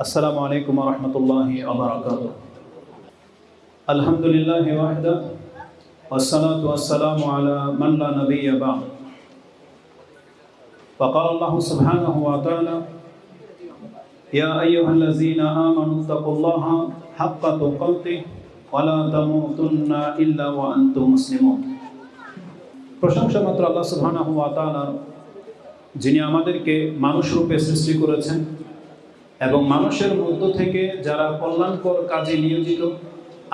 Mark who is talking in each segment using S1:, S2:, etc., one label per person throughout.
S1: السلام عليكم ورحمة الله وبركاته الحمد لله وحده والصلاة والسلام على من لا نبي بعد وقال الله سبحانه وتعالى يا أيها الذين آمنوا اتقوا الله حق تقاته ولا تموتن إلا وأنتم مسلمون প্রশংসা মাত্র আল্লাহ সুবহানাহু ওয়া তাআলার যিনি আমাদেরকে মানুষ রূপে সৃষ্টি করেছেন এবং মানুষের মধ্য থেকে যারা কল্যাণকর কাজে নিয়োজিত,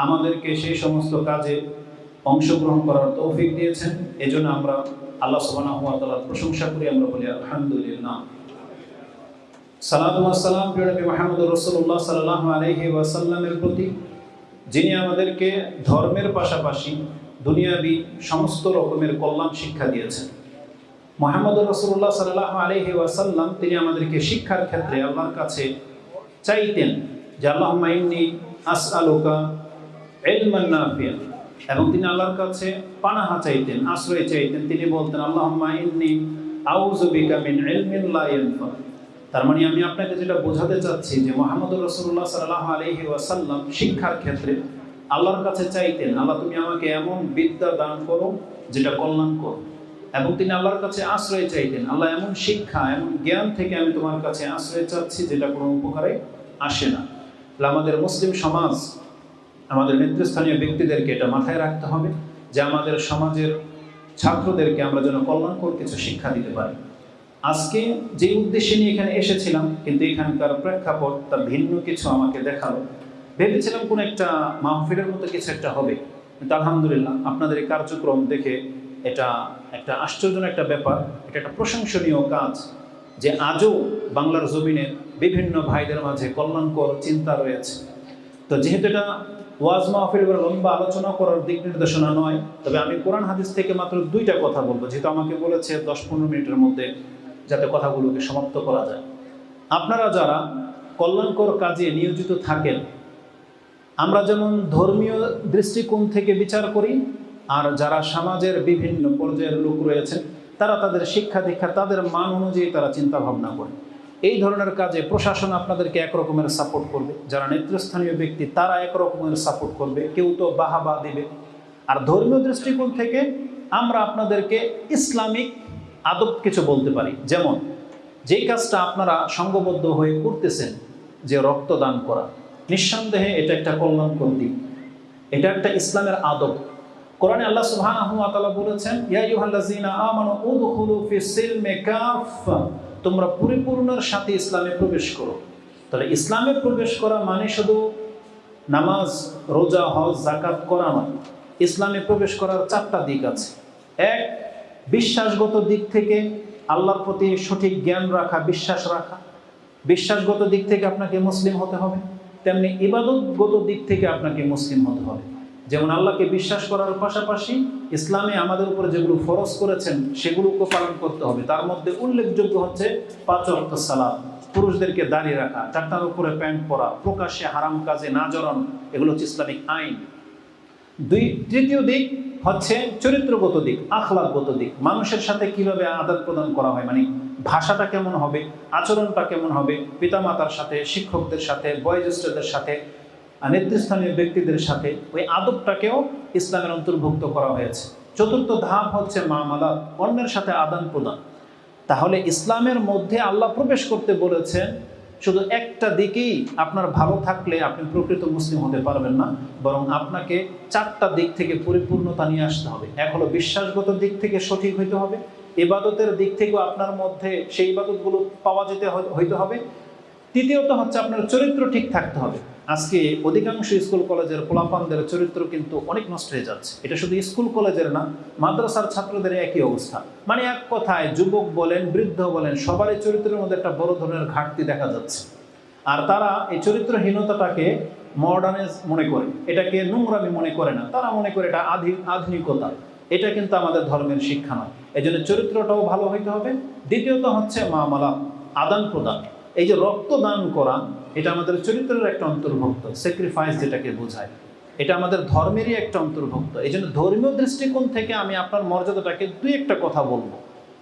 S1: আমাদেরকে সেই সমস্ত কাজে অংশগ্রহণ করার তৌফিক দিয়েছেন। এজন্য আমরা আল্লাহ তাআলার প্রশংসা করি, আমরা বলি আলহামদুলিল্লাহ। সালাম প্রিয় নবী মুহাম্মদ রাসূলুল্লাহ সাল্লাল্লাহু আলাইহি ওয়াসাল্লামের প্রতি, যিনি আমাদেরকে ধর্মের পাশাপাশি দুনিয়াবি সমস্ত রকমের কল্যাণ শিক্ষা দিয়েছেন। মোহাম্মদ রসুল্লাহ সাল্লাহ আলহি ওয়াসাল্লাম, তিনি আমাদেরকে শিক্ষার ক্ষেত্রে আল্লাহর কাছে চাইতেন যে আল্লাহ মাইন্নি আস আলোকা এলমান্নাফিয়া এবং তিনি আল্লাহর কাছে পানাহা চাইতেন, আশ্রয় চাইতেন। তিনি বলতেন আল্লাহ মাইন্নি আউজবিকা মিন এলমিন লা ইয়ানফা। তার মানে আমি আপনাকে যেটা বোঝাতে চাচ্ছি যে, মোহাম্মদ রসুল্লাহ সাল্লাহ আলহি ওয়াসাল্লাম শিক্ষার ক্ষেত্রে আল্লাহর কাছে চাইতেন, আল্লাহ তুমি আমাকে এমন বিদ্যা দান করো যেটা কল্যাণ করো। এবং তিনি আল্লাহর কাছে আশ্রয় চাইতেন। আল্লাহ এমন শিক্ষা, এমন জ্ঞান থেকে আমি তোমার কাছে আশ্রয় চাচ্ছি যেটা কোনো উপকারে আসে না। তাহলে আমাদের মুসলিম সমাজ, আমাদের নেতৃস্থানীয় ব্যক্তিদেরকে এটা মাথায় রাখতে হবে যে আমাদের সমাজের ছাত্রদেরকে আমরা যেন কল্যাণকর কিছু শিক্ষা দিতে পারি। আজকে যে উদ্দেশ্যে নিয়ে এখানে এসেছিলাম, কিন্তু এখানকার প্রেক্ষাপট তার ভিন্ন কিছু আমাকে দেখাল। ভেবেছিলাম কোনো একটা মাহফিলের মতো কিছু একটা হবে, কিন্তু আলহামদুলিল্লাহ আপনাদের এই কার্যক্রম দেখে এটা একটা আশ্চর্যজনক একটা ব্যাপার, এটা একটা প্রশংসনীয় কাজ যে আজও বাংলার জমিনে বিভিন্ন ভাইদের মাঝে কল্যাণকর চিন্তা রয়েছে। তো যেহেতু এটা ওয়াজ মাহফিল করে লম্বা আলোচনা করার দিক নির্দেশনা নয়, তবে আমি কোরআন হাদিস থেকে মাত্র দুইটা কথা বলব। যেহেতু আমাকে বলেছে দশ পনেরো মিনিটের মধ্যে যাতে কথাগুলোকে সমাপ্ত করা যায়। আপনারা যারা কল্যাণকর কাজে নিয়োজিত থাকেন, আমরা যেমন ধর্মীয় দৃষ্টিকোণ থেকে বিচার করি আর যারা সমাজের বিভিন্ন পর্যায়ের লোক রয়েছে, তারা তাদের শিক্ষা দীক্ষা, তাদের মান অনুযায়ী তারা চিন্তা ভাবনা করে। এই ধরনের কাজে প্রশাসন আপনাদেরকে একরকমের সাপোর্ট করবে। যারা নেতৃস্থানীয় ব্যক্তি, তারা একরকমের সাপোর্ট করবে। কেউ তো বাহাবা দেবে। আর ধর্মীয় দৃষ্টিকোণ থেকে আমরা আপনাদেরকে ইসলামিক আদব কিছু বলতে পারি। যেমন, যেই কাজটা আপনারা সঙ্গবদ্ধ হয়ে করতেছেন, যে রক্তদান করা, নিঃসন্দেহে এটা একটা কল্যাণকর দিক। এটা একটা ইসলামের আদব। কোরআনে আল্লাহ সুবহানাহু ওয়া বলেছেন, ইয়া আইয়ুহাল্লাযীনা আমানু উদখুলু ফিস সিলমি কাফা তোমরা পরিপূর্ণর সাথে ইসলামে প্রবেশ করো। তাহলে ইসলামে প্রবেশ করা মানে শুধু নামাজ, রোজা, হজ জাকাত করা নয়, ইসলামে প্রবেশ করার চারটা দিক আছে। এক, বিশ্বাসগত দিক থেকে আল্লাহর প্রতি সঠিক জ্ঞান রাখা, বিশ্বাস রাখা। বিশ্বাসগত দিক থেকে আপনাকে মুসলিম হতে হবে, তেমনি ইবাদতগত দিক থেকে আপনাকে মুসলিম হতে হবে। যেমন আল্লাহকে বিশ্বাস করার পাশাপাশি ইসলামে আমাদের উপরে যেগুলো ফরজ করেছেন সেগুলোকে পালন করতে হবে। তার মধ্যে উল্লেখযোগ্য হচ্ছে পাঁচ অর্থ সালাদ পুরুষদেরকে দাঁড়িয়ে রাখা, চারটার উপরে প্যান্ট পরা, প্রকাশ্যে হারাম কাজে না জড়ানো, এগুলো হচ্ছে ইসলামিক আইন। দুই, তৃতীয় দিক হচ্ছে চরিত্রগত দিক, আখলাকগত দিক। মানুষের সাথে কীভাবে আদান প্রদান করা হয় মানে ভাষাটা কেমন হবে, আচরণটা কেমন হবে, পিতামাতার সাথে, শিক্ষকদের সাথে, বয়োজ্যেষ্ঠদের সাথে নেতৃস্থানীয় ব্যক্তিদের সাথে ওই আদবটাকেও ইসলামের অন্তর্ভুক্ত করা হয়েছে। চতুর্থ ধাপ হচ্ছে মামালাত অন্যের সাথে আদান প্রদান। তাহলে ইসলামের মধ্যে আল্লাহ প্রবেশ করতে বলেছেন, শুধু একটা দিকেই আপনার ভালো থাকলে আপনি প্রকৃত মুসলিম হতে পারবেন না, বরং আপনাকে চারটা দিক থেকে পরিপূর্ণতা নিয়ে আসতে হবে। এক হলো বিশ্বাসগত দিক থেকে সঠিক হইতে হবে, ইবাদতের দিক থেকেও আপনার মধ্যে সেই ইবাদতগুলো পাওয়া যেতে হইতে হবে। তৃতীয়ত হচ্ছে আপনার চরিত্র ঠিক থাকতে হবে। আজকে অধিকাংশ স্কুল কলেজের পোলাপানদের চরিত্র কিন্তু অনেক নষ্ট হয়ে যাচ্ছে। এটা শুধু স্কুল কলেজের না, মাদ্রাসার ছাত্রদের একই অবস্থা। মানে এক কথায় যুবক বলেন, বৃদ্ধ বলেন, সবারই চরিত্রের মধ্যে একটা বড় ধরনের ঘাটতি দেখা যাচ্ছে। আর তারা এই চরিত্রহীনতাটাকে মডার্নাইজ মনে করে, এটাকে নোংরামি মনে করে না। তারা মনে করে এটা আধি, আধুনিকতা। এটা কিন্তু আমাদের ধর্মের শিক্ষা নয়। এই জন্য চরিত্রটাও ভালো হইতে হবে। দ্বিতীয়ত হচ্ছে মামালা আদান প্রদান এই যে রক্তদান করা, এটা আমাদের চরিত্রের একটা অন্তর্ভুক্ত স্যাক্রিফাইস যেটাকে বোঝায়। এটা আমাদের ধর্মেরই একটা অন্তর্ভুক্ত। এই জন্য ধর্মীয় দৃষ্টিকোণ থেকে আমি আপনার মর্যাদাটাকে দুই একটা কথা বলব।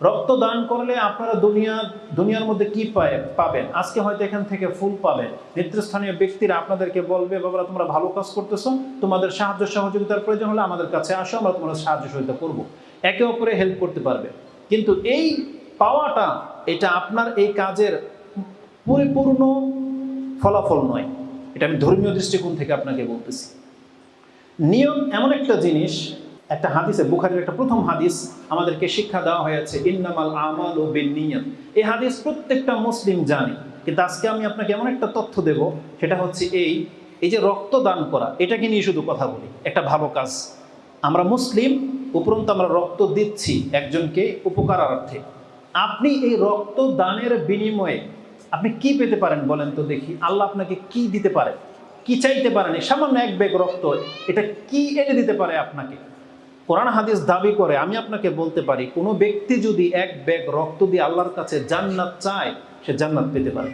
S1: রক্ত দান করলে আপনারা দুনিয়া, দুনিয়ার মধ্যে কি পায়, পাবেন? আজকে হয়তো এখান থেকে ফুল পাবেন। নেতৃস্থানীয় ব্যক্তিরা আপনাদেরকে বলবে, বাবারা, তোমরা ভালো কাজ করতেছো। তোমাদের সাহায্য সহযোগিতার প্রয়োজন হলে আমাদের কাছে আসো, আমরা তোমাদের সাহায্য সহযোগিতা করব। একে অপরে হেল্প করতে পারবে। কিন্তু এই পাওয়াটা, এটা আপনার এই কাজের পরিপূর্ণ ফলাফল নয়। এটা আমি ধর্মীয় দৃষ্টিকোণ থেকে আপনাকে বলতেছি। নিয়ম এমন একটা জিনিস, একটা হাদিসে, বুখারির একটা প্রথম হাদিস আমাদেরকে শিক্ষা দেওয়া হয়েছে, ইন্নামাল আমাল ও বিনিয়ত এই হাদিস প্রত্যেকটা মুসলিম জানে, কিন্তু আজকে আমি আপনাকে এমন একটা তথ্য দেব, সেটা হচ্ছে এই এই যে রক্ত দান করা, এটাকে নিয়ে শুধু কথা বলি, একটা ভালো কাজ। আমরা মুসলিম, উপরন্তু আমরা রক্ত দিচ্ছি একজনকে উপকারার্থে। আপনি এই রক্ত দানের বিনিময়ে আপনি কি পেতে পারেন বলেন তো দেখি। আল্লাহ আপনাকে কি দিতে পারে? কি চাইতে পারেন এই সামান্য এক ব্যাগ রক্ত, এটা কি এনে দিতে পারে আপনাকে? কোরআন হাদিস দাবি করে, আমি আপনাকে বলতে পারি, কোনো ব্যক্তি যদি এক ব্যাগ রক্ত দিয়ে আল্লাহর কাছে জান্নাত চায়, সে জান্নাত পেতে পারে।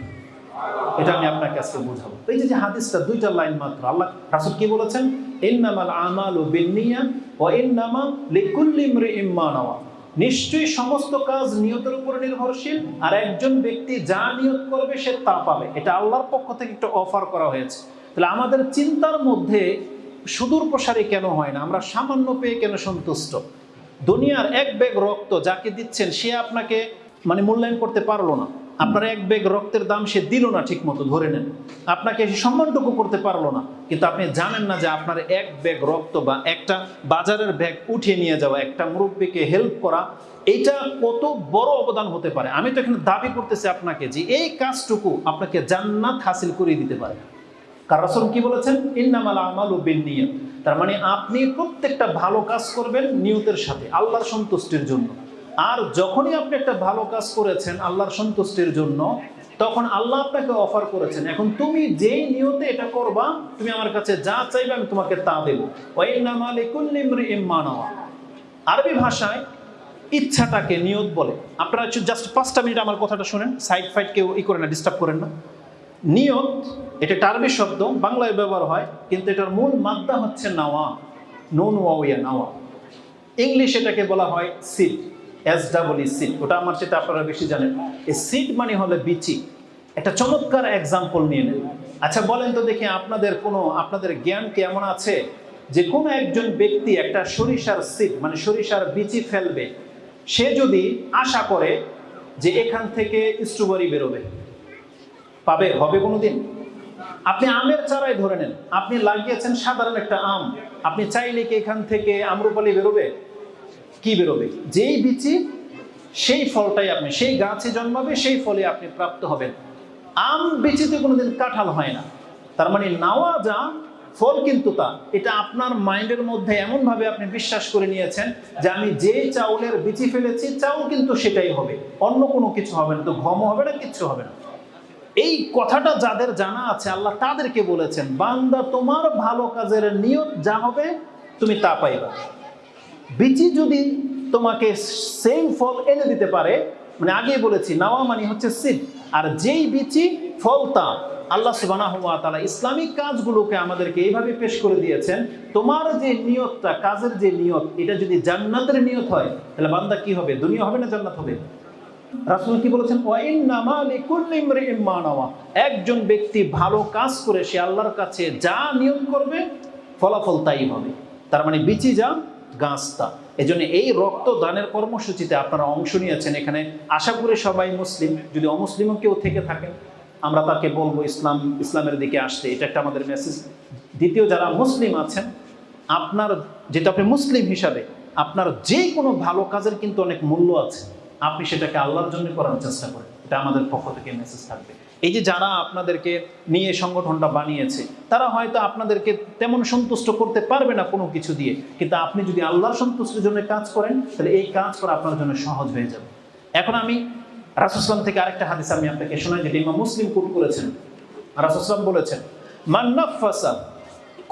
S1: এটা আমি আপনাকে আজকে বোঝাবো। এই যে হাদিসটা, দুইটা লাইন মাত্র। আল্লাহ, রাসূল কি বলেছেন? ইন্নামাল আমালু বিন্নিয়া ওয়া ইন্নামা লিকুল্লি ইমরিইম মা নাওয়া। নিশ্চয়ই সমস্ত কাজ নিয়তের উপর নির্ভরশীল, আর একজন ব্যক্তি যা নিয়ত করবে সে তা পাবে। এটা আল্লাহর পক্ষ থেকে একটা অফার করা হয়েছে। তাহলে আমাদের চিন্তার মধ্যে সুদূর প্রসারে কেন হয় না? আমরা সামান্য পেয়ে কেন সন্তুষ্ট? দুনিয়ার এক ব্যাগ রক্ত যাকে দিচ্ছেন, সে আপনাকে মানে মূল্যায়ন করতে পারল না। আপনার এক ব্যাগ রক্তের দাম সে দিল না ঠিক মতো ধরে নেন। আপনাকে সে সম্মানটুকু করতে পারল না। কিন্তু আপনি জানেন না যে আপনার এক ব্যাগ রক্ত বা একটা বাজারের ব্যাগ উঠিয়ে নিয়ে যাওয়া একটা মুরব্বীকে হেল্প করা এটা কত বড় অবদান হতে পারে। আমি তো এখানে দাবি করতেছি আপনাকে যে এই কাজটুকু আপনাকে জান্নাত হাসিল করিয়ে দিতে পারে। কার রাসূল কি বলেছেন? ইন্নামাল আমালু বিন্নিয়াত। তার মানে আপনি প্রত্যেকটা ভালো কাজ করবেন নিয়তের সাথে, আল্লাহর সন্তুষ্টির জন্য। আর যখনই আপনি একটা ভালো কাজ করেছেন, আল্লাহর সন্তুষ্টির জন্য, তখন আল্লাহ আপনাকে অফার করেছেন। এখন তুমি যেই নিয়তে এটা করবা, তুমি আমার কাছে যা চাইবে আমি তোমাকে তা দেবো। আরবি ভাষায় ইচ্ছাটাকে নিয়ত বলে। আপনারা জাস্ট পাঁচটা মিনিট আমার কথাটা শুনেন সাইড ফাইড কেউ ই করে না ডিস্টার্ব করেন না। নিয়ত, এটা টার্বি শব্দ, বাংলায় ব্যবহার হয়, কিন্তু এটার মূল মাদ্দা হচ্ছে নাওয়া। নুন ওয়াইয়া নাওয়া। ইংলিশ এটাকে বলা হয় সিড এস ডাবল সিড ওটা আমার সেটা আপনারা বেশি জানেন। এই সিড মানে হলো বিচি। একটা চমৎকার এক্সাম্পল নিয়ে নেন। আচ্ছা বলেন তো দেখি আপনাদের কোনো, আপনাদের জ্ঞান কি এমন আছে যে কোনো একজন ব্যক্তি একটা সরিষার সিড মানে সরিষার বিচি ফেলবে। সে যদি আশা করে যে এখান থেকে স্ট্রবেরি বেরোবে, পাবে, হবে কোনোদিন? আপনি আমের চারাই ধরে নেন। আপনি লাগিয়েছেন সাধারণ একটা আম। আপনি চাইলে কি এখান থেকে আম্রপালি বেরোবে? কি বেরোবে? যেই বিচি, সেই ফলটাই আপনি, সেই গাছে জন্মাবে, সেই ফলে আপনি প্রাপ্ত হবেন। আম বিচিতে কোনোদিন কাঁঠাল হয় না। তার মানে নাওয়া যা ফল কিন্তু তা। এটা আপনার মাইন্ডের মধ্যে এমনভাবে আপনি বিশ্বাস করে নিয়েছেন যে আমি যে চাউলের বিচি ফেলেছি, চাউল কিন্তু সেটাই হবে। অন্য কোনো কিছু হবে না, তো ঘমও হবে না, কিচ্ছু হবে না। এই কথাটা যাদের জানা আছে, আল্লাহ তাদেরকে বলেছেন, বান্দা তোমার ভালো কাজের নিয়ত যা হবে, তুমি তা পাইবা। বিচি যদি তোমাকে সেম ফল এনে দিতে পারে মানে আগে বলেছি, নাওয়া মানে হচ্ছে সিড আর যেই বিচি ফল তা, আল্লাহ সুবাহ তালা ইসলামিক কাজগুলোকে আমাদেরকে এইভাবে পেশ করে দিয়েছেন, তোমার যে নিয়তটা, কাজের যে নিয়ত, এটা যদি জান্নাতের নিয়ত হয়, তাহলে বান্দা কি হবে? দুনিয়া হবে না জান্নাত হবে? রাসুল কি বলেছেন? একজন ব্যক্তি ভালো কাজ করে, সে আল্লাহর কাছে যা নিয়ম করবে, ফলাফল তাই হবে। তার মানে বিচি যা গাছ তা এজন্য এই রক্ত দানের কর্মসূচিতে আপনারা অংশ নিয়েছেন এখানে। আশা করি সবাই মুসলিম। যদি অমুসলিমও কেউ থেকে থাকেন, আমরা তাকে বলব ইসলাম, ইসলামের দিকে আসতে। এটা একটা আমাদের মেসেজ দ্বিতীয়, যারা মুসলিম আছেন, আপনার যেটা আপনি মুসলিম হিসাবে, আপনার যে কোনো ভালো কাজের কিন্তু অনেক মূল্য আছে। আপনি সেটাকে আল্লাহর জন্য করার চেষ্টা করেন। এটা আমাদের পক্ষ থেকে মেসেজ থাকবে। এই যে যারা আপনাদেরকে নিয়ে সংগঠনটা বানিয়েছে, তারা হয়তো আপনাদেরকে তেমন সন্তুষ্ট করতে পারবে না কোনো কিছু দিয়ে। কিন্তু আপনি যদি আল্লাহর সন্তুষ্টির জন্য কাজ করেন, তাহলে এই কাজ করা আপনার জন্য সহজ হয়ে যাবে। এখন আমি রাসুসলাম থেকে আরেকটা হাদিস আমি আপনাকে শোনাই, যেটা ইমাম মুসলিম কুট করেছেন। রাসুসলাম বলেছেন মান্নাফাসা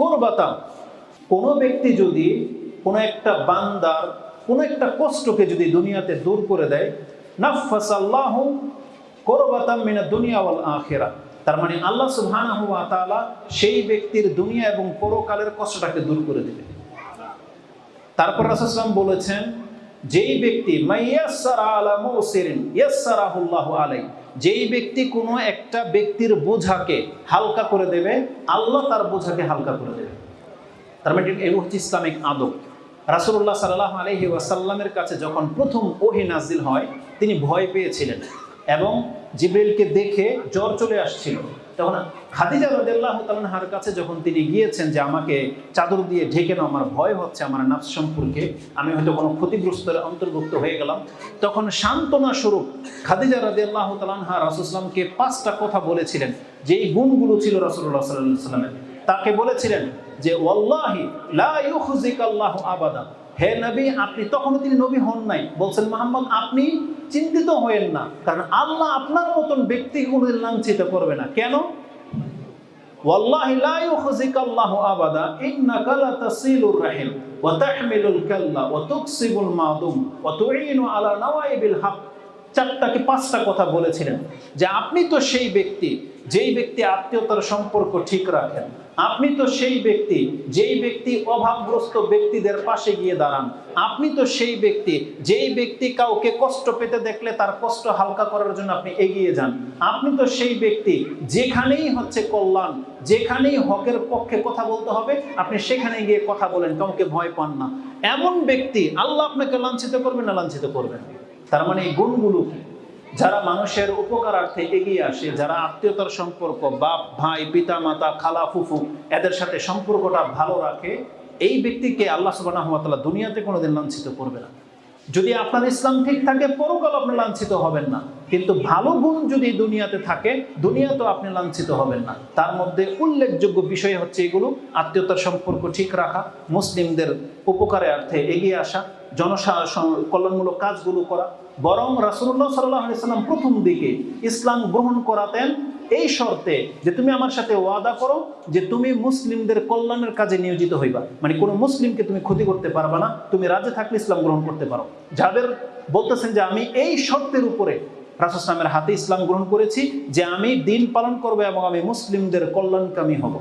S1: কোরবাতা কোনো ব্যক্তি যদি কোনো একটা বান্দার কোনো একটা কষ্টকে যদি দুনিয়াতে দূর করে দেয়, নাফাসাল্লাহ করবাতাম মিনা দুনিয়া ওয়াল আখেরা। তার মানে আল্লাহ সুবহানাহু ওয়া তাআলা সেই ব্যক্তির দুনিয়া এবং পরকালের কষ্টটাকে দূর করে দেবে তারপর রাসূলুল্লাহ বলেছেন, যেই ব্যক্তি আলাই, যেই ব্যক্তি কোনো একটা ব্যক্তির বোঝাকে হালকা করে দেবে, আল্লাহ তার বোঝাকে হালকা করে দেবে। তার মানে এগুলো হচ্ছে ইসলামিক আদব। রাসূলুল্লাহ সাল্লাহ আলহি ওয়াসাল্লামের কাছে যখন প্রথম ওহি নাজিল হয়, তিনি ভয় পেয়েছিলেন। এবং জিব্রিলকে দেখে জ্বর চলে আসছিল। তখন খাদিজা রদিয়াল্লাহ তালহার কাছে যখন তিনি গিয়েছেন যে আমাকে চাদর দিয়ে ঢেকে নাও, আমার ভয় হচ্ছে, আমার নাফস সম্পর্কে আমি হয়তো কোনো ক্ষতিগ্রস্তের অন্তর্ভুক্ত হয়ে গেলাম। তখন সান্ত্বনা স্বরূপ খাদিজা রদিয়াল্লাহ তালহা রাসুসলামকে পাঁচটা কথা বলেছিলেন। যেই গুণগুলো ছিল রাসুল্লাহ সাল্লাহ সাল্লামের তাকে বলেছিলেন যে, ওয়াল্লাহি লা ইউখজিক আল্লাহ আবাদা। হে নবী, আপনি তখনও তিনি নবী হন নাই। বলছেন, মোহাম্মদ, আপনি চিন্তিত হয়েন না, কারণ আল্লাহ আপনার মতন ব্যক্তি কোনোদিন লাঞ্ছিত করবে না। কেন? আবাদা চারটাকে পাঁচটা কথা বলেছিলেন? যে আপনি তো সেই ব্যক্তি যেই ব্যক্তি আত্মীয়তার সম্পর্ক ঠিক রাখেন, আপনি তো সেই ব্যক্তি, যেই ব্যক্তি অভাবগ্রস্ত ব্যক্তিদের পাশে গিয়ে দাঁড়ান, আপনি তো সেই ব্যক্তি, যেই ব্যক্তি কাউকে কষ্ট পেতে দেখলে তার কষ্ট হালকা করার জন্য আপনি এগিয়ে যান। আপনি তো সেই ব্যক্তি, যেখানেই হচ্ছে কল্যাণ, যেখানেই হকের পক্ষে কথা বলতে হবে, আপনি সেখানে গিয়ে কথা বলেন, কাউকে ভয় পান না। এমন ব্যক্তি, আল্লাহ আপনাকে লাঞ্ছিত করবেন না লাঞ্ছিত করবেন। তার মানে এই গুণগুলো কি? যারা মানুষের উপকারার্থে এগিয়ে আসে, যারা আত্মীয়তার সম্পর্ক, বাপ, ভাই পিতা মাতা খালা, ফুফু, এদের সাথে সম্পর্কটা ভালো রাখে, এই ব্যক্তিকে আল্লাহ সুবাহ দুনিয়াতে কোনোদিন লাঞ্ছিত করবে না। যদি আপনার ইসলাম ঠিক থাকে, পরকাল আপনি লাঞ্ছিত হবেন না। কিন্তু ভালো গুণ যদি দুনিয়াতে থাকে, দুনিয়াতেও আপনি লাঞ্ছিত হবেন না। তার মধ্যে উল্লেখযোগ্য বিষয় হচ্ছে এগুলো, আত্মীয়তার সম্পর্ক ঠিক রাখা, মুসলিমদের উপকারে অর্থে এগিয়ে আসা, জনসা কল্যাণমূলক কাজগুলো করা বরং রাসুল্লাহ সাল্লাম প্রথম দিকে ইসলাম গ্রহণ করাতেন এই শর্তে যে তুমি আমার সাথে ওয়াদা করো যে তুমি মুসলিমদের কল্যাণের কাজে নিয়োজিত হইবা। মানে কোনো মুসলিমকে তুমি ক্ষতি করতে পারবা না, তুমি রাজে থাকলে ইসলাম গ্রহণ করতে পারো। যাদের বলতেছেন যে আমি এই শর্তের উপরে রাসুসলামের হাতে ইসলাম গ্রহণ করেছি যে আমি দিন পালন করব এবং আমি মুসলিমদের কল্যাণকামী হব।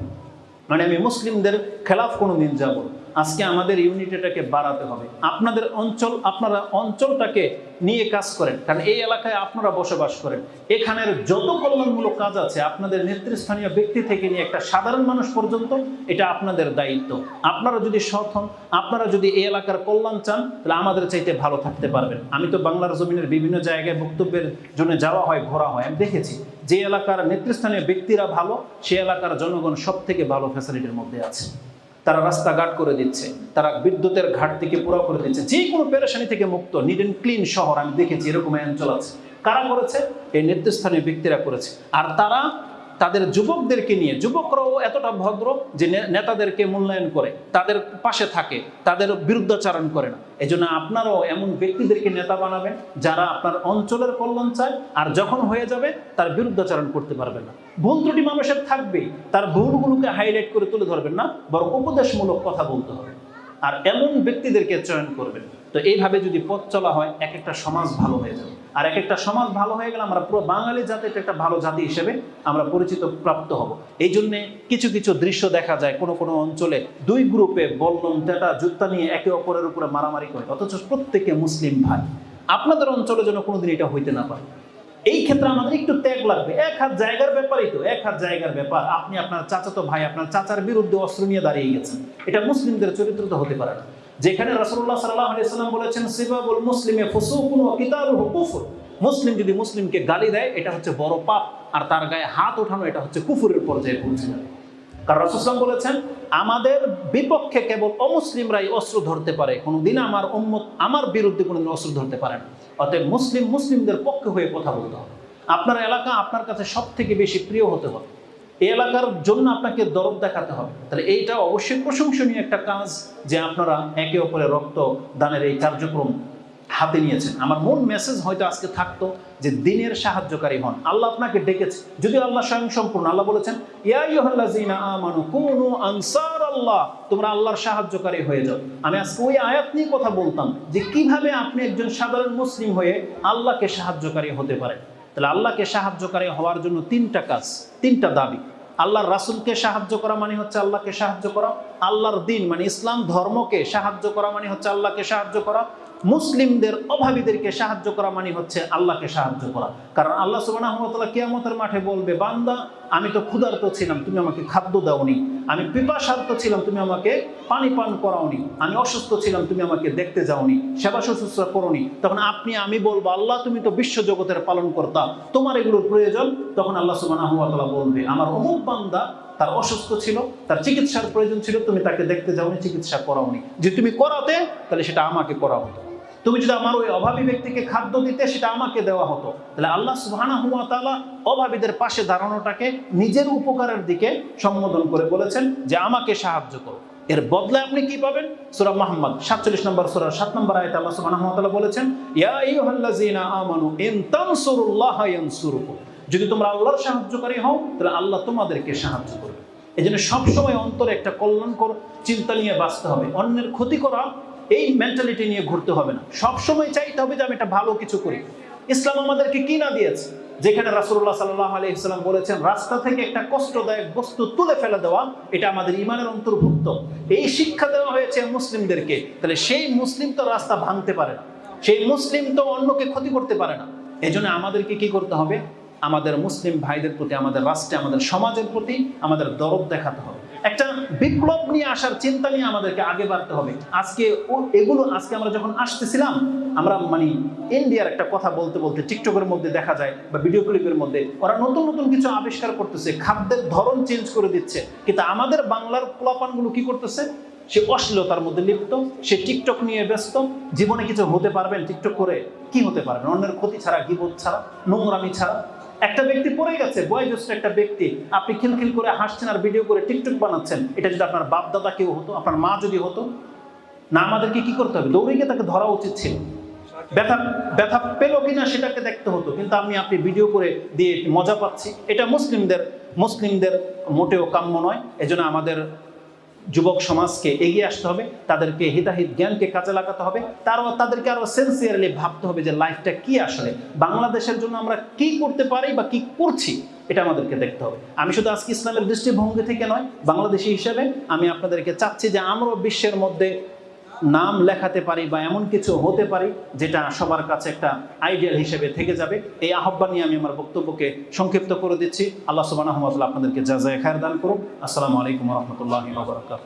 S1: মানে আমি মুসলিমদের খেলাফ কোনো দিন যাব আজকে আমাদের ইউনিটিটাকে বাড়াতে হবে। আপনাদের অঞ্চল, আপনারা অঞ্চলটাকে নিয়ে কাজ করেন। কারণ এই এলাকায় আপনারা বসবাস করেন। এখানের যত কল্যাণমূলক কাজ আছে, আপনাদের নেতৃস্থানীয় ব্যক্তি থেকে নিয়ে একটা সাধারণ মানুষ পর্যন্ত এটা আপনাদের দায়িত্ব। আপনারা যদি সৎ হন, আপনারা যদি এই এলাকার কল্যাণ চান, তাহলে আমাদের চাইতে ভালো থাকতে পারবেন। আমি তো বাংলার জমিনের বিভিন্ন জায়গায় বক্তব্যের জন্য যাওয়া হয়, ঘোরা হয়, আমি দেখেছি যে এলাকার নেতৃস্থানীয় ব্যক্তিরা ভালো, সে এলাকার জনগণ সব থেকে ভালো ফ্যাসিলিটির মধ্যে আছে। তারা রাস্তাঘাট করে দিচ্ছে, তারা বিদ্যুতের ঘাটতিকে পুরো করে দিচ্ছে। যে কোনো পেরেশানি থেকে মুক্ত নিট অ্যান্ড ক্লিন শহর, আমি দেখেছি এরকম অঞ্চল আছে। কারা করেছে? এই নেতৃস্থানীয় ব্যক্তিরা করেছে। আর তারা তাদের যুবকদেরকে নিয়ে, যুবকরাও এতটা ভদ্র যে নেতাদেরকে মূল্যায়ন করে, তাদের পাশে থাকে, তাদের বিরুদ্ধাচারণ করে না। এই জন্য আপনারাও এমন ব্যক্তিদেরকে নেতা বানাবেন যারা আপনার অঞ্চলের কল্যাণ চায় আর যখন হয়ে যাবে তার বিরুদ্ধাচারণ করতে পারবেন না। ভুল ত্রুটি মানুষের থাকবেই, তার ভুলগুলোকে হাইলাইট করে তুলে ধরবেন না, বরং উপদেশমূলক কথা বলতে হবে। আর এমন ব্যক্তিদেরকে চয়ন করবেন। তো এইভাবে যদি পথ চলা হয় এক একটা সমাজ ভালো হয়ে যাবে। আর এক একটা সমাজ ভালো হয়ে গেলে আমরা পুরো বাঙালি জাতির একটা ভালো জাতি হিসেবে আমরা পরিচিত, প্রাপ্ত হব। এই জন্যে কিছু কিছু দৃশ্য দেখা যায় কোনো কোনো অঞ্চলে দুই গ্রুপে বল্লম তেটা জুত্তা নিয়ে একে অপরের উপরে মারামারি করে, অথচ প্রত্যেকে মুসলিম ভাই। আপনাদের অঞ্চলে যেন কোনোদিন এটা হইতে না পারে। এই ক্ষেত্রে আমাদের একটু ত্যাগ লাগবে। এক হাত জায়গার ব্যাপারই তো, এক হাত জায়গার ব্যাপার। আপনি আপনার চাচাতো ভাই, আপনার চাচার বিরুদ্ধে অস্ত্র নিয়ে দাঁড়িয়ে গেছেন। এটা মুসলিমদের চরিত্র তো হতে পারে না। যেখানে রাসূলুল্লাহ সাল্লাল্লাহু আলাইহি সাল্লাম বলেছেন, সিবাবুল মুসলিমে ফুসুকুন ওয়া কিতালুহু কুফর। মুসলিম যদি মুসলিমকে গালি দেয়, এটা হচ্ছে বড় পাপ, আর তার গায়ে হাত ওঠানো, এটা হচ্ছে কুফুরের পর্যায়ে পৌঁছে যাবে। কারণ রাসুসলাম বলেছেন, আমাদের বিপক্ষে কেবল অমুসলিমরাই অস্ত্র ধরতে পারে, কোনোদিন আমার উম্মত আমার বিরুদ্ধে কোনোদিন অস্ত্র ধরতে পারে না। অতএব মুসলিম মুসলিমদের পক্ষে হয়ে কথা বলতে হবে। আপনার এলাকা আপনার কাছে সব থেকে বেশি প্রিয় হতে হবে। এলাকার জন্য আপনাকে দরদ দেখাতে হবে। তাহলে এইটা অবশ্যই প্রশংসনীয় একটা কাজ যে আপনারা একে অপরের রক্ত দানের এই কার্যক্রম হাতে নিয়েছেন। আমার মূল মেসেজ হয়তো আজকে থাকতো যে দিনের সাহায্যকারী হন। আল্লাহ আপনাকে ডেকেছে। যদিও আল্লাহ স্বয়ং সম্পূর্ণ। আল্লাহ বলেছেন আনসার আল্লাহ তোমরা আল্লাহর সাহায্যকারী হয়ে যাও। আমি আজকে ওই আয়াত নিয়ে কথা বলতাম যে কীভাবে আপনি একজন সাধারণ মুসলিম হয়ে আল্লাহকে সাহায্যকারী হতে পারেন। তাহলে আল্লাহকে সাহায্যকারী হওয়ার জন্য তিনটা কাজ, তিনটা দাবি। আল্লাহর রাসুলকে সাহায্য করা মানে হচ্ছে আল্লাহকে সাহায্য করা। আল্লাহর দিন মানে ইসলাম ধর্মকে সাহায্য করা মানে হচ্ছে আল্লাহকে সাহায্য করা। মুসলিমদের অভাবীদেরকে সাহায্য করা মানে হচ্ছে আল্লাহকে সাহায্য করা। কারণ আল্লাহ সুবাহ কিয়ামতের মাঠে বলবে, বান্দা, আমি তো ক্ষুধার্ত ছিলাম, তুমি আমাকে খাদ্য দাওনি। আমি পিপাসার্থ ছিলাম, তুমি আমাকে পানি পান করাওনি। আমি অসুস্থ ছিলাম, তুমি আমাকে দেখতে যাওনি, সেবা শুশ্রূষা করোনি। তখন আপনি, আমি বলব, আল্লাহ, তুমি তো বিশ্ব জগতের পালন করতা তোমার এগুলোর প্রয়োজন? তখন আল্লাহ সুবাহ বলবে, আমার অমুক বান্দা তার অসুস্থ ছিল, তার চিকিৎসার প্রয়োজন ছিল, তুমি তাকে দেখতে যাওনি, চিকিৎসা করাওনি। যে তুমি করাতে, তাহলে সেটা আমাকে করা হতো তুমি যদি আমার ওই অভাবী ব্যক্তিকে খাদ্য দিতে সেটা আমাকে দেওয়া হতো, তাহলে আল্লাহ সুবহানাহু ওয়া তাআলা অভাবীদের পাশে দাঁড়ানোটাকে নিজের উপকারের দিকে সম্বোধন করে বলেছেন যে আমাকে সাহায্য করো। এর বদলে আপনি কি পাবেন? সূরা মুহাম্মদ 47 নম্বর, সূরা 7 নম্বর আয়াতে আল্লাহ তাআলা বলেছেন আমানু ইন যদি তোমরা আল্লাহর সাহায্যকারী হও, তাহলে আল্লাহ তোমাদেরকে সাহায্য করবে। এই জন্য সবসময় অন্তরে একটা কল্যাণকর চিন্তা নিয়ে বাঁচতে হবে। অন্যের ক্ষতি করা এই মেন্টালিটি নিয়ে ঘুরতে হবে না। সবসময় চাইতে হবে যে আমি একটা ভালো কিছু করি। ইসলাম আমাদেরকে কি না দিয়েছে? যেখানে রাসুল্লাহ সাল্লাহ আলহিহাম বলেছেন, রাস্তা থেকে একটা কষ্টদায়ক বস্তু তুলে ফেলে দেওয়া, এটা আমাদের ইমানের অন্তর্ভুক্ত। এই শিক্ষা দেওয়া হয়েছে মুসলিমদেরকে। তাহলে সেই মুসলিম তো রাস্তা ভাঙতে পারে না। সেই মুসলিম তো অন্যকে ক্ষতি করতে পারে না। এই জন্য আমাদেরকে কি করতে হবে? আমাদের মুসলিম ভাইদের প্রতি, আমাদের রাষ্ট্রে, আমাদের সমাজের প্রতি আমাদের দরদ দেখাতে হবে। একটা বিপ্লব নিয়ে আসার চিন্তা নিয়ে আমাদেরকে আগে বাড়তে হবে। আজকে এগুলো, আজকে আমরা যখন আসতেছিলাম, আমরা মানে ইন্ডিয়ার একটা কথা বলতে বলতে টিকটকের মধ্যে দেখা যায় বা ভিডিও ক্লিপের মধ্যে, ওরা নতুন নতুন কিছু আবিষ্কার করতেছে, খাদ্যের ধরন চেঞ্জ করে দিচ্ছে। কিন্তু আমাদের বাংলার পোলাপানগুলো কি করতেছে? সে অশ্লীলতার মধ্যে লিপ্ত, সে টিকটক নিয়ে ব্যস্ত, জীবনে কিছু হতে পারবেন টিকটক করে, কি হতে পারবেন অন্যের ক্ষতি ছাড়া গিবোধ ছাড়া, নোংরামি ছাড়া। একটা ব্যক্তি পড়ে গেছে, বয়োজ্যেষ্ঠ একটা ব্যক্তি, আপনি খিলখিল করে হাসছেন আর ভিডিও করে টিকটক বানাচ্ছেন, এটা যদি আপনার বাপ দাদা কেউ হতো, আপনার মা যদি হতো, না আমাদেরকে কি করতে হবে? দৌড়ে গিয়ে তাকে ধরা উচিত ছিল। ব্যথা ব্যথা পেল কিনা সেটাকে দেখতে হতো, কিন্তু আমি আপনি ভিডিও করে দিয়ে মজা পাচ্ছি। এটা মুসলিমদের মুসলিমদের মোটেও কাম্য নয়, এজন্য আমাদের যুবক সমাজকে এগিয়ে আসতে হবে, তাদেরকে হিতাহিত জ্ঞানকে কাজে লাগাতে হবে তারও তাদেরকে আরও সেন্সিয়ারলি ভাবতে হবে যে লাইফটা কি আসলে, বাংলাদেশের জন্য আমরা কি করতে পারি বা কি করছি, এটা আমাদেরকে দেখতে হবে। আমি শুধু আজকে ইসলামের দৃষ্টিভঙ্গি থেকে নয়, বাংলাদেশি হিসেবে আমি আপনাদেরকে চাচ্ছি যে আমরাও বিশ্বের মধ্যে নাম লেখাতে পারি বা এমন কিছু হতে পারি যেটা সবার কাছে একটা আইডিয়াল হিসেবে থেকে যাবে। এই আহ্বান নিয়ে আমি আমার বক্তব্যকে সংক্ষিপ্ত করে দিচ্ছি। আল্লাহ সুবাহ আপনাদেরকে যা যায় খায়ের দান করুন আসসালামু আলাইকুম রহমতুল্লাহ বাবরকাত